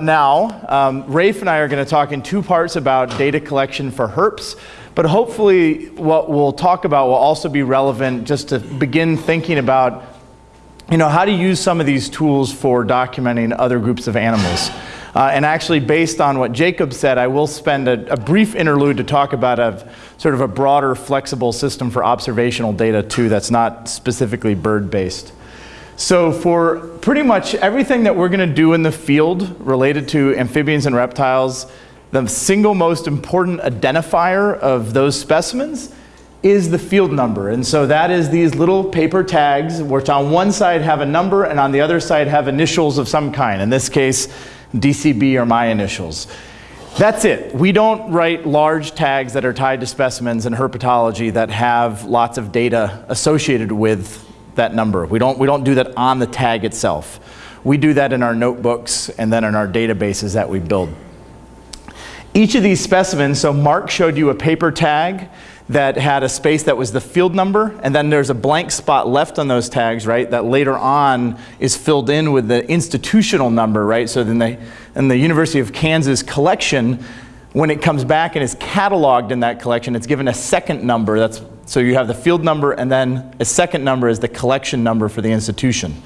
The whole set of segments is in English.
now, um, Rafe and I are going to talk in two parts about data collection for herps, but hopefully what we'll talk about will also be relevant just to begin thinking about you know, how to use some of these tools for documenting other groups of animals. Uh, and actually, based on what Jacob said, I will spend a, a, brief interlude to talk about a sort of a broader, flexible system for observational data too that's not specifically bird-based. So for pretty much everything that we're going to do in the field related to amphibians and reptiles, the single most important identifier of those specimens is the field number. And so that is these little paper tags, which on one side have a number and on the other side have initials of some kind. In this case, DCB are my initials. That's it. We don't write large tags that are tied to specimens in herpetology that have lots of data associated with that number. We don't, we don't do that on the tag itself. We do that in our notebooks and then in our databases that we build. Each of these specimens, so Mark showed you a paper tag that had a space that was the field number, and then there's a blank spot left on those tags, right, that later on is filled in with the institutional number, right? So then they, in the University of Kansas collection, when it comes back and is cataloged in that collection, it's given a second number. That's, so you have the field number and then a second number is the collection number for the institution.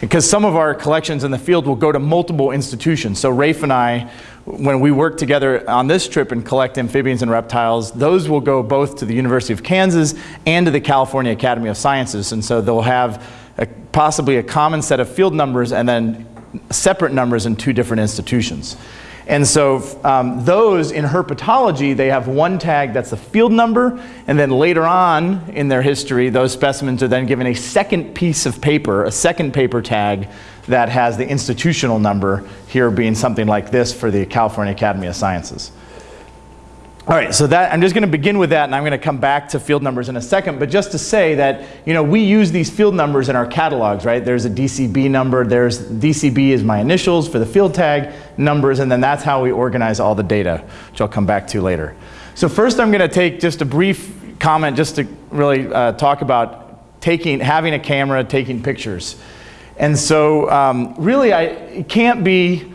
Because some of our collections in the field will go to multiple institutions. So Rafe and I, when we work together on this trip and collect amphibians and reptiles, those will go both to the University of Kansas and to the California Academy of Sciences. And so they'll have a, possibly a common set of field numbers and then separate numbers in two different institutions. And so um, those in herpetology, they have one tag that's the field number, and then later on in their history, those specimens are then given a second piece of paper, a second paper tag that has the institutional number, here being something like this for the California Academy of Sciences. All right, so that, I'm just going to begin with that, and I'm going to come back to field numbers in a second. But just to say that, you know, we use these field numbers in our catalogs, right? There's a DCB number. There's DCB is my initials for the field tag numbers, and then that's how we organize all the data, which I'll come back to later. So first, I'm going to take just a brief comment just to really uh, talk about taking, having a camera, taking pictures. And so, um, really, I, it can't be.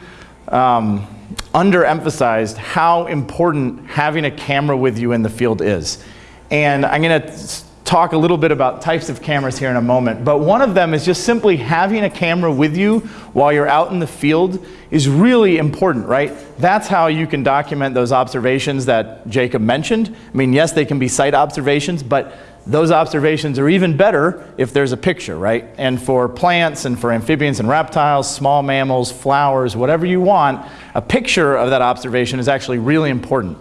Um, underemphasized how important having a camera with you in the field is. And I'm going to talk a little bit about types of cameras here in a moment, but one of them is just simply having a camera with you while you're out in the field is really important, right? That's how you can document those observations that Jacob mentioned. I mean, yes, they can be sight observations, but those observations are even better if there's a picture, right? And for plants and for amphibians and reptiles, small mammals, flowers, whatever you want, a picture of that observation is actually really important.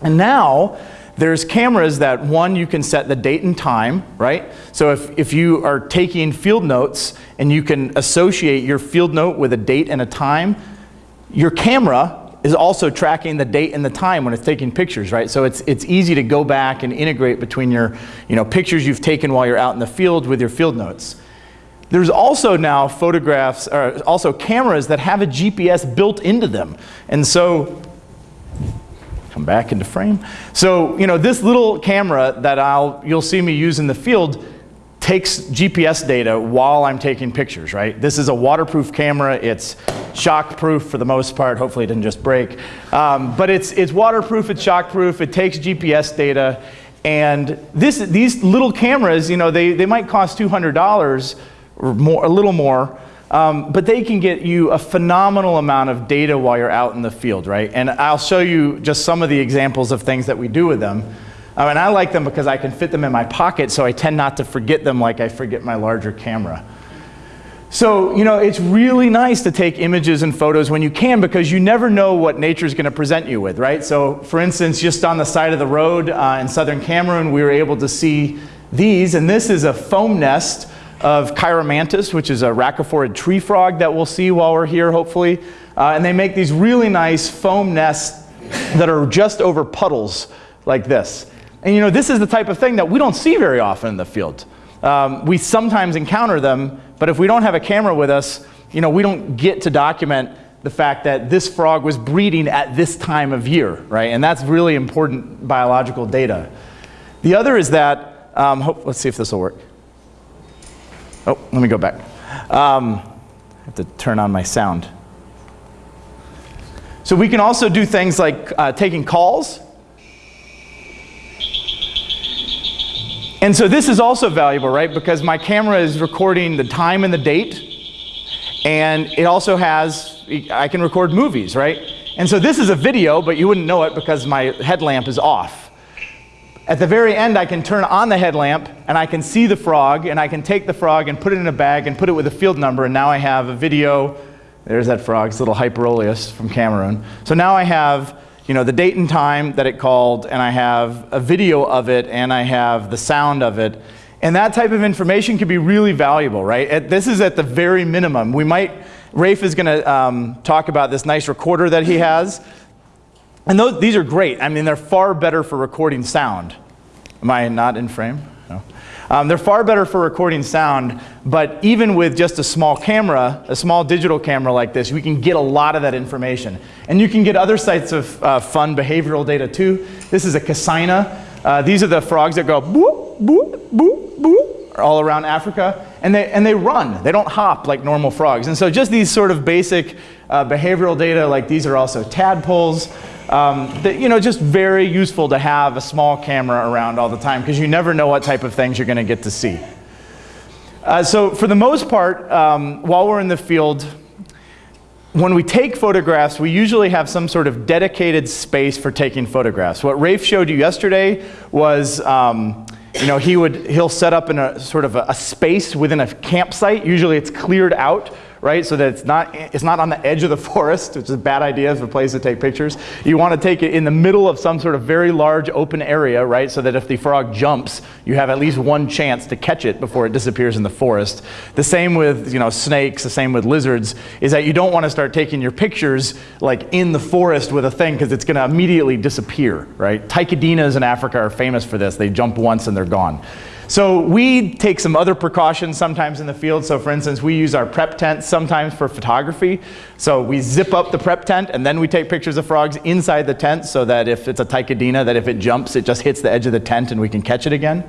And now, there's cameras that one, you can set the date and time, right? So if, if you are taking field notes and you can associate your field note with a date and a time, your camera is also tracking the date and the time when it's taking pictures, right? So it's, it's easy to go back and integrate between your you know, pictures you've taken while you're out in the field with your field notes. There's also now photographs, or also cameras that have a GPS built into them. And so, come back into frame. So, you know, this little camera that I'll, you'll see me use in the field takes GPS data while I'm taking pictures, right? This is a waterproof camera. It's shockproof for the most part. Hopefully it didn't just break. Um, but it's, it's waterproof, it's shockproof, it takes GPS data. And this, these little cameras, you know, they, they might cost $200 or more, a little more, um, but they can get you a phenomenal amount of data while you're out in the field, right? And I'll show you just some of the examples of things that we do with them. Um, and I like them because I can fit them in my pocket, so I tend not to forget them like I forget my larger camera. So, you know, it's really nice to take images and photos when you can because you never know what nature is going to present you with, right? So, for instance, just on the side of the road uh, in southern Cameroon, we were able to see these, and this is a foam nest of Chiromantis, which is a rhacophorid tree frog that we'll see while we're here, hopefully. Uh, and they make these really nice foam nests that are just over puddles like this. And you know, this is the type of thing that we don't see very often in the field. Um, we sometimes encounter them, but if we don't have a camera with us, you know, we don't get to document the fact that this frog was breeding at this time of year, right? And that's really important biological data. The other is that, um, hope, let's see if this will work. Oh, let me go back. Um, I have to turn on my sound. So we can also do things like uh, taking calls. And so this is also valuable, right? Because my camera is recording the time and the date. And it also has, I can record movies, right? And so this is a video, but you wouldn't know it because my headlamp is off. At the very end, I can turn on the headlamp and I can see the frog and I can take the frog and put it in a bag and put it with a field number and now I have a video. There's that frog, it's little Hyperolius from Cameroon. So now I have you know, the date and time that it called and I have a video of it and I have the sound of it. And that type of information can be really valuable, right? At, this is at the very minimum. We might, Rafe is going to um, talk about this nice recorder that he has. And those, these are great. I mean, they're far better for recording sound. Am I not in frame? No. Um, they're far better for recording sound, but even with just a small camera, a small digital camera like this, we can get a lot of that information. And you can get other types of uh, fun behavioral data too. This is a Kassina. Uh, these are the frogs that go boop, boop, boop, boop, all around Africa. And they, and they run. They don't hop like normal frogs. And so just these sort of basic uh, behavioral data, like these are also tadpoles. Um, that, you know, just very useful to have a small camera around all the time because you never know what type of things you're going to get to see. Uh, so for the most part, um, while we're in the field, when we take photographs, we usually have some sort of dedicated space for taking photographs. What Rafe showed you yesterday was, um, you know, he would, he'll set up in a sort of a, a space within a campsite. Usually it's cleared out right? So that it's not, it's not on the edge of the forest, which is a bad idea for a place to take pictures. You want to take it in the middle of some sort of very large open area, right? So that if the frog jumps, you have at least one chance to catch it before it disappears in the forest. The same with, you know, snakes, the same with lizards, is that you don't want to start taking your pictures like in the forest with a thing because it's going to immediately disappear, right? Ptychadenas in Africa are famous for this. They jump once and they're gone. So we take some other precautions sometimes in the field. So for instance, we use our prep tent sometimes for photography. So we zip up the prep tent and then we take pictures of frogs inside the tent so that if it's a Ptychadena, that if it jumps, it just hits the edge of the tent and we can catch it again.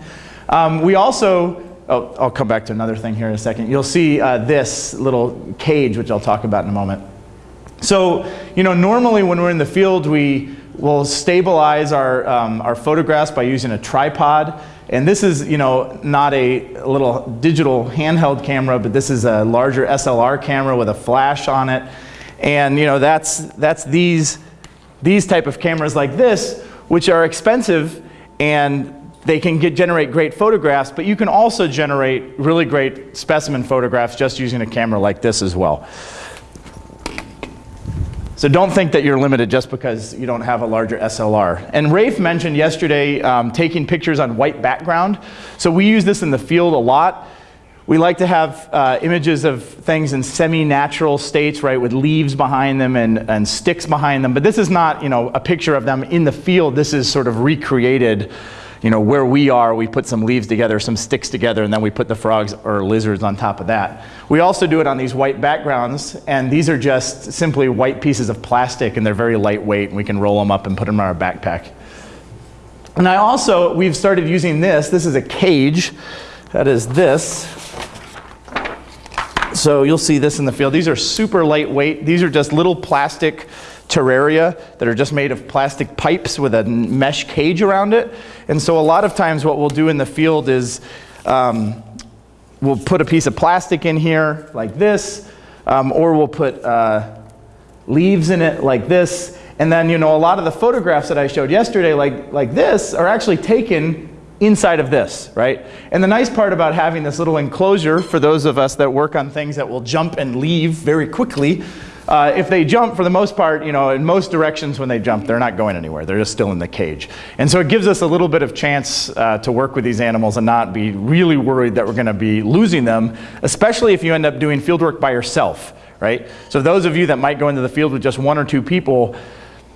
Um, we also, oh, I'll come back to another thing here in a second. You'll see uh, this little cage, which I'll talk about in a moment. So, you know, normally when we're in the field, we will stabilize our, um, our photographs by using a tripod. And this is, you know, not a little digital handheld camera, but this is a larger SLR camera with a flash on it. And, you know, that's, that's these, these type of cameras like this, which are expensive and they can get, generate great photographs, but you can also generate really great specimen photographs just using a camera like this as well. So don't think that you're limited just because you don't have a larger SLR. And Rafe mentioned yesterday um, taking pictures on white background. So we use this in the field a lot. We like to have uh, images of things in semi-natural states, right, with leaves behind them and, and sticks behind them. But this is not, you know, a picture of them in the field. This is sort of recreated you know, where we are, we put some leaves together, some sticks together, and then we put the frogs or lizards on top of that. We also do it on these white backgrounds, and these are just simply white pieces of plastic, and they're very lightweight, and we can roll them up and put them in our backpack. And I also, we've started using this. This is a cage. That is this. So you'll see this in the field. These are super lightweight. These are just little plastic terraria that are just made of plastic pipes with a mesh cage around it. And so a lot of times what we'll do in the field is um, we'll put a piece of plastic in here like this, um, or we'll put uh, leaves in it like this. And then, you know, a lot of the photographs that I showed yesterday like, like this are actually taken inside of this, right? And the nice part about having this little enclosure for those of us that work on things that will jump and leave very quickly uh, if they jump, for the most part, you know, in most directions when they jump, they're not going anywhere. They're just still in the cage. And so it gives us a little bit of chance uh, to work with these animals and not be really worried that we're going to be losing them, especially if you end up doing fieldwork by yourself, right? So those of you that might go into the field with just one or two people,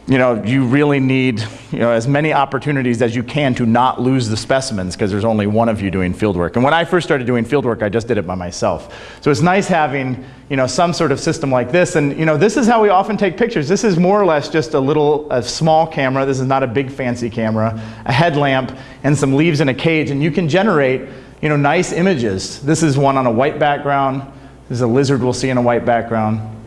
you know, you really need you know, as many opportunities as you can to not lose the specimens because there's only one of you doing fieldwork. And when I first started doing fieldwork, I just did it by myself. So it's nice having you know, some sort of system like this. And you know, this is how we often take pictures. This is more or less just a little, a small camera. This is not a big fancy camera, a headlamp, and some leaves in a cage. And you can generate you know, nice images. This is one on a white background. This is a lizard we'll see in a white background.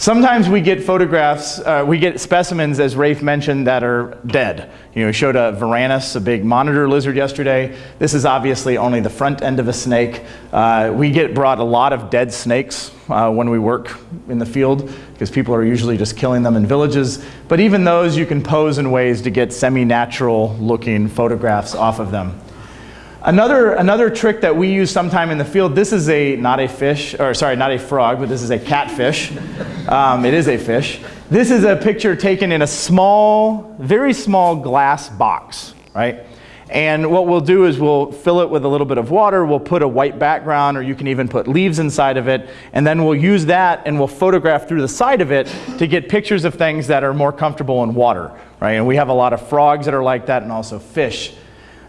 Sometimes we get photographs, uh, we get specimens, as Rafe mentioned, that are dead. You know, we showed a Varanus, a big monitor lizard yesterday. This is obviously only the front end of a snake. Uh, we get brought a lot of dead snakes uh, when we work in the field because people are usually just killing them in villages. But even those you can pose in ways to get semi-natural looking photographs off of them. Another, another trick that we use sometime in the field, this is a, not a fish, or sorry, not a frog, but this is a catfish. Um, it is a fish. This is a picture taken in a small, very small glass box, right? And what we'll do is we'll fill it with a little bit of water, we'll put a white background, or you can even put leaves inside of it, and then we'll use that and we'll photograph through the side of it to get pictures of things that are more comfortable in water, right? And we have a lot of frogs that are like that and also fish.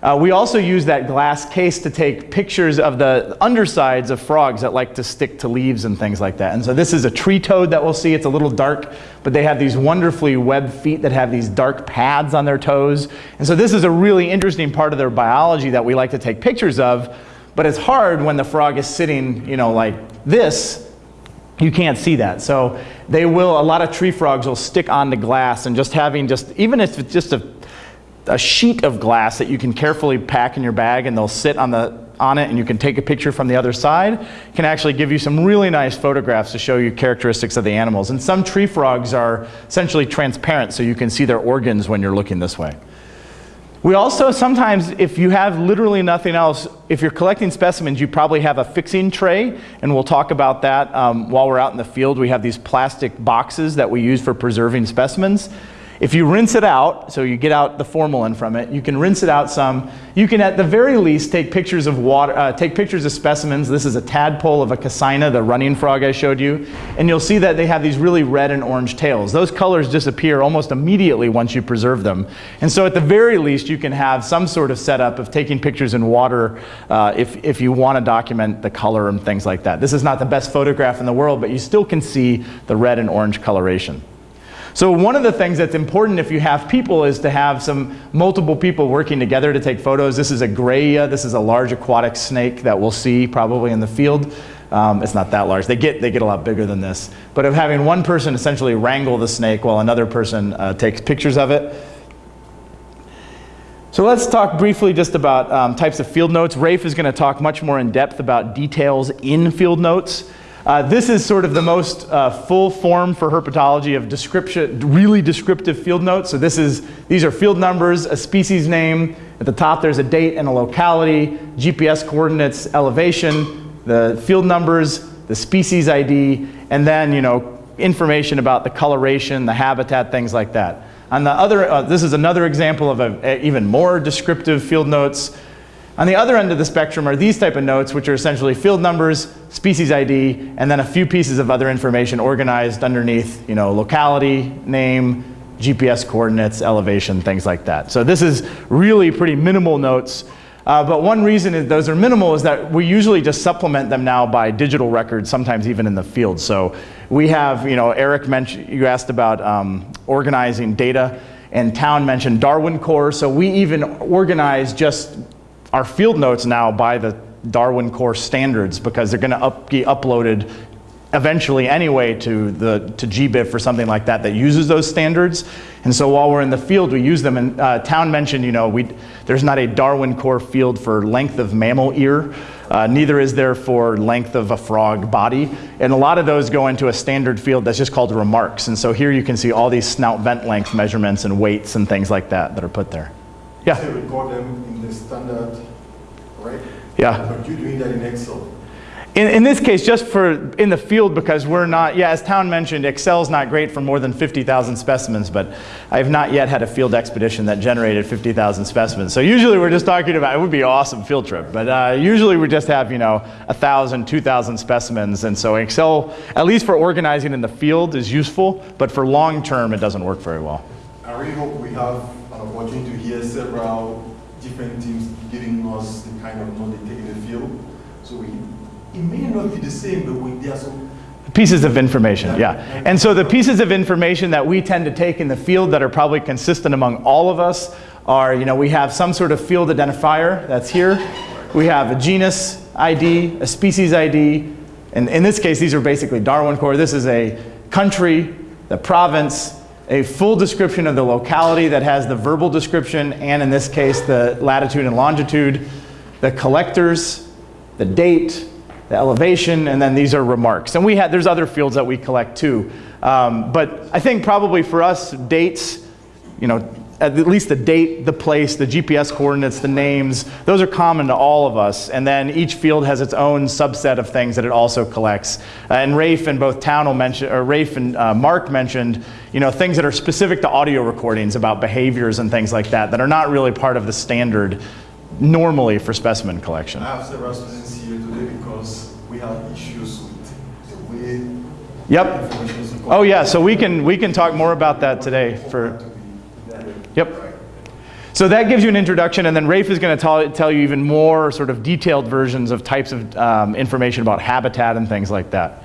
Uh, we also use that glass case to take pictures of the undersides of frogs that like to stick to leaves and things like that. And so this is a tree toad that we'll see. It's a little dark, but they have these wonderfully webbed feet that have these dark pads on their toes. And so this is a really interesting part of their biology that we like to take pictures of. But it's hard when the frog is sitting, you know, like this. You can't see that. So they will, a lot of tree frogs will stick on the glass and just having just, even if it's just a a sheet of glass that you can carefully pack in your bag and they'll sit on, the, on it and you can take a picture from the other side can actually give you some really nice photographs to show you characteristics of the animals. And some tree frogs are essentially transparent so you can see their organs when you're looking this way. We also sometimes, if you have literally nothing else, if you're collecting specimens, you probably have a fixing tray, and we'll talk about that um, while we're out in the field. We have these plastic boxes that we use for preserving specimens. If you rinse it out, so you get out the formalin from it, you can rinse it out some. You can at the very least take pictures of water, uh, take pictures of specimens. This is a tadpole of a kassina, the running frog I showed you. And you'll see that they have these really red and orange tails. Those colors disappear almost immediately once you preserve them. And so at the very least, you can have some sort of setup of taking pictures in water uh, if, if you want to document the color and things like that. This is not the best photograph in the world, but you still can see the red and orange coloration. So one of the things that's important if you have people is to have some multiple people working together to take photos. This is a grayia. This is a large aquatic snake that we'll see probably in the field. Um, it's not that large. They get, they get a lot bigger than this. But of having one person essentially wrangle the snake while another person uh, takes pictures of it. So let's talk briefly just about um, types of field notes. Rafe is going to talk much more in depth about details in field notes. Uh, this is sort of the most uh, full form for herpetology of description, really descriptive field notes. So this is, these are field numbers, a species name. At the top there's a date and a locality, GPS coordinates, elevation, the field numbers, the species ID, and then you know information about the coloration, the habitat, things like that. On the other, uh, this is another example of a, a even more descriptive field notes. On the other end of the spectrum are these type of notes, which are essentially field numbers, species ID, and then a few pieces of other information organized underneath, you know, locality, name, GPS coordinates, elevation, things like that. So this is really pretty minimal notes. Uh, but one reason those are minimal is that we usually just supplement them now by digital records, sometimes even in the field. So we have, you know, Eric mentioned, you asked about um, organizing data, and Town mentioned Darwin Core. So we even organize just our field notes now by the Darwin Core standards because they're going to up, be uploaded eventually anyway to the to GBIF or something like that that uses those standards. And so while we're in the field, we use them. And uh, Town mentioned, you know, we there's not a Darwin Core field for length of mammal ear. Uh, neither is there for length of a frog body. And a lot of those go into a standard field that's just called remarks. And so here you can see all these snout vent length measurements and weights and things like that that are put there. Yeah. So record them in the standard, right? Yeah. But you're doing that in Excel. In, in, this case, just for in the field, because we're not, yeah, as Town mentioned, Excel's not great for more than 50,000 specimens, but I have not yet had a field expedition that generated 50,000 specimens. So usually we're just talking about, it would be an awesome field trip, but uh, usually we just have, you know, 1,000, 2,000 specimens, and so Excel, at least for organizing in the field, is useful, but for long term, it doesn't work very well. I really hope we have an opportunity to hear several different teams giving us the kind of knowledge they take in the field. So we, it may not be the same, but we, there are some Pieces of information, yeah. And so the pieces of information that we tend to take in the field that are probably consistent among all of us are, you know, we have some sort of field identifier that's here. We have a genus ID, a species ID, and in this case, these are basically Darwin core. This is a country, the province, a full description of the locality that has the verbal description and in this case the latitude and longitude, the collectors, the date, the elevation, and then these are remarks. And we had, there's other fields that we collect too. Um, but I think probably for us, dates, you know, at least the date, the place, the GPS coordinates, the names, those are common to all of us. And then each field has its own subset of things that it also collects. Uh, and Rafe and both Townel mentioned, or Rafe and uh, Mark mentioned, you know, things that are specific to audio recordings about behaviors and things like that that are not really part of the standard normally for specimen collection. I have several students here today because we have issues with the way Yep. Oh yeah, so we can, we can talk more about that today for, Yep. So that gives you an introduction, and then Rafe is going to tell, you even more sort of detailed versions of types of um, information about habitat and things like that.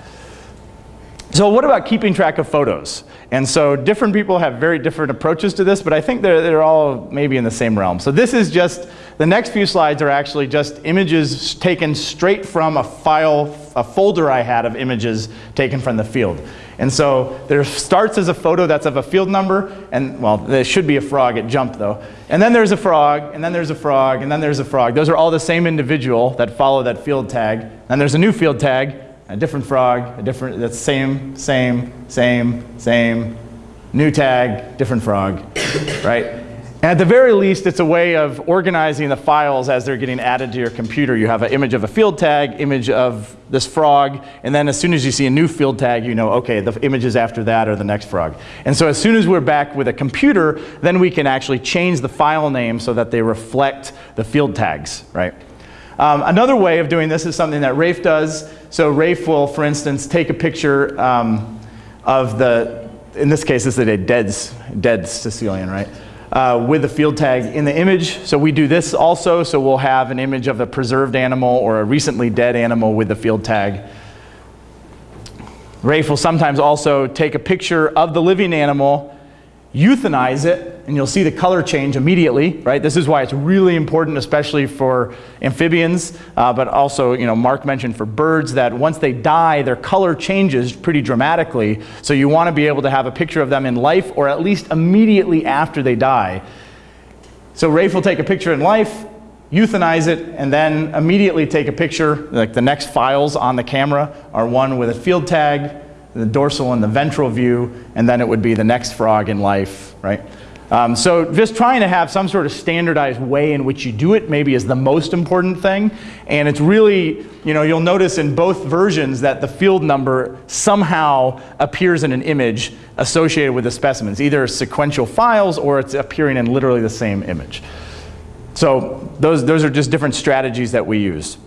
So what about keeping track of photos? And so different people have very different approaches to this, but I think they're, they're all maybe in the same realm. So this is just, the next few slides are actually just images taken straight from a file, a folder I had of images taken from the field. And so there starts as a photo that's of a field number, and well, there should be a frog, it jumped though. And then there's a frog, and then there's a frog, and then there's a frog. Those are all the same individual that follow that field tag. And there's a new field tag, a different frog, a different, that's same, same, same, same, new tag, different frog, right? At the very least, it's a way of organizing the files as they're getting added to your computer. You have an image of a field tag, image of this frog, and then as soon as you see a new field tag, you know, okay, the images after that are the next frog. And so as soon as we're back with a computer, then we can actually change the file name so that they reflect the field tags, right? Um, another way of doing this is something that Rafe does. So Rafe will, for instance, take a picture um, of the, in this case, this is a dead, dead caecilian, right? Uh, with the field tag in the image. So we do this also. So we'll have an image of a preserved animal or a recently dead animal with the field tag. Rafe will sometimes also take a picture of the living animal euthanize it, and you'll see the color change immediately, right? This is why it's really important, especially for amphibians, uh, but also, you know, Mark mentioned for birds that once they die, their color changes pretty dramatically. So you want to be able to have a picture of them in life, or at least immediately after they die. So Rafe will take a picture in life, euthanize it, and then immediately take a picture, like the next files on the camera are one with a field tag, the dorsal and the ventral view, and then it would be the next frog in life, right? Um, so just trying to have some sort of standardized way in which you do it maybe is the most important thing. And it's really, you know, you'll notice in both versions that the field number somehow appears in an image associated with the specimens, either sequential files or it's appearing in literally the same image. So those, those are just different strategies that we use.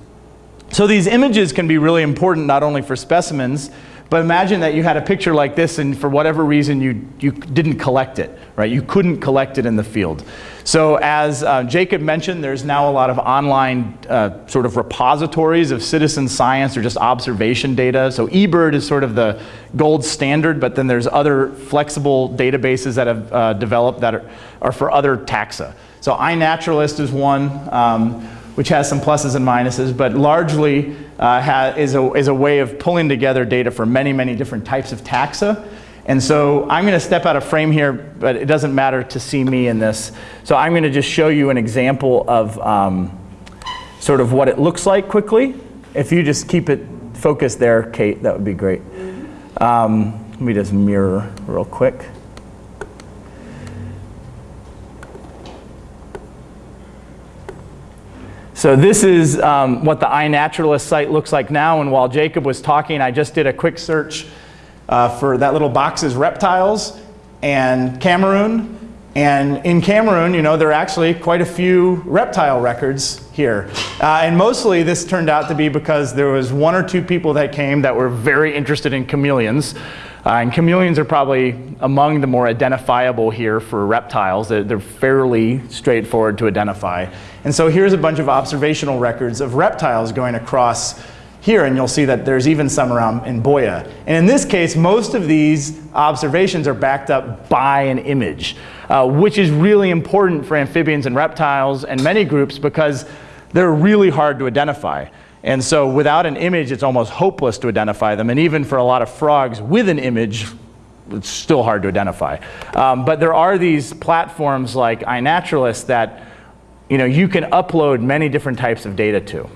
So these images can be really important not only for specimens, but imagine that you had a picture like this and for whatever reason you, you didn't collect it, right? You couldn't collect it in the field. So as uh, Jacob mentioned, there's now a lot of online uh, sort of repositories of citizen science or just observation data. So eBird is sort of the gold standard, but then there's other flexible databases that have uh, developed that are, are, for other taxa. So iNaturalist is one. Um, which has some pluses and minuses, but largely uh, is, a, is a way of pulling together data for many, many different types of taxa. And so I'm going to step out of frame here, but it doesn't matter to see me in this. So I'm going to just show you an example of um, sort of what it looks like quickly. If you just keep it focused there, Kate, that would be great. Um, let me just mirror real quick. So this is um, what the iNaturalist site looks like now. And while Jacob was talking, I just did a quick search uh, for that little box's reptiles and Cameroon. And in Cameroon, you know, there are actually quite a few reptile records here. Uh, and mostly this turned out to be because there was one or two people that came that were very interested in chameleons. Uh, and chameleons are probably among the more identifiable here for reptiles. They're, they're, fairly straightforward to identify. And so here's a bunch of observational records of reptiles going across here, and you'll see that there's even some around in Buea. And in this case, most of these observations are backed up by an image, uh, which is really important for amphibians and reptiles and many groups because they're really hard to identify. And so without an image, it's almost hopeless to identify them. And even for a lot of frogs with an image, it's still hard to identify. Um, but there are these platforms like iNaturalist that you know, you can upload many different types of data to.